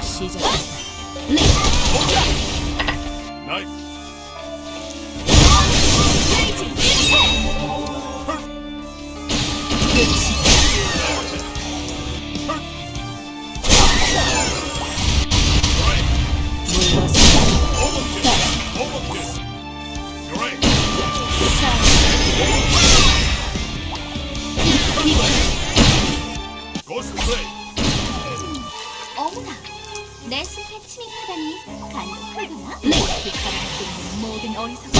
시작한다. 나이스 플레이 어머나, 내 숲에 침입하다니 간독하구나. 내 피카라 모든 어리석은